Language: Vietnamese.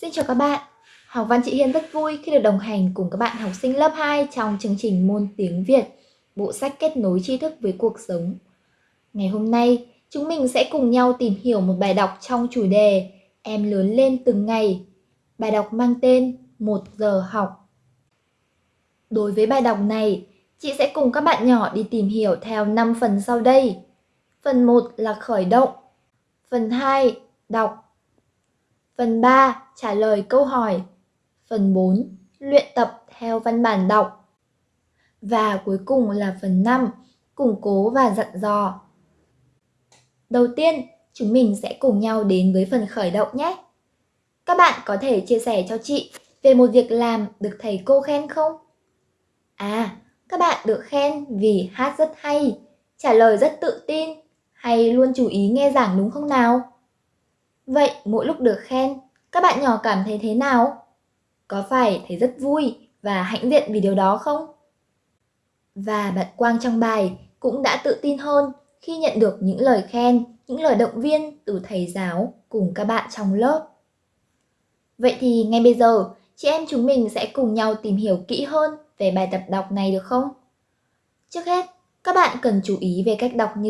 Xin chào các bạn. Học văn chị Hiên rất vui khi được đồng hành cùng các bạn học sinh lớp 2 trong chương trình môn tiếng Việt, bộ sách kết nối tri thức với cuộc sống. Ngày hôm nay, chúng mình sẽ cùng nhau tìm hiểu một bài đọc trong chủ đề Em lớn lên từng ngày. Bài đọc mang tên Một giờ học. Đối với bài đọc này, chị sẽ cùng các bạn nhỏ đi tìm hiểu theo 5 phần sau đây. Phần 1 là khởi động. Phần 2, đọc. Phần 3, trả lời câu hỏi. Phần 4, luyện tập theo văn bản đọc. Và cuối cùng là phần 5, củng cố và dặn dò. Đầu tiên, chúng mình sẽ cùng nhau đến với phần khởi động nhé. Các bạn có thể chia sẻ cho chị về một việc làm được thầy cô khen không? À, các bạn được khen vì hát rất hay, trả lời rất tự tin hay luôn chú ý nghe giảng đúng không nào? Vậy mỗi lúc được khen, các bạn nhỏ cảm thấy thế nào? Có phải thấy rất vui và hãnh diện vì điều đó không? Và bạn Quang trong bài cũng đã tự tin hơn khi nhận được những lời khen, những lời động viên từ thầy giáo cùng các bạn trong lớp. Vậy thì ngay bây giờ, chị em chúng mình sẽ cùng nhau tìm hiểu kỹ hơn về bài tập đọc này được không? Trước hết, các bạn cần chú ý về cách đọc như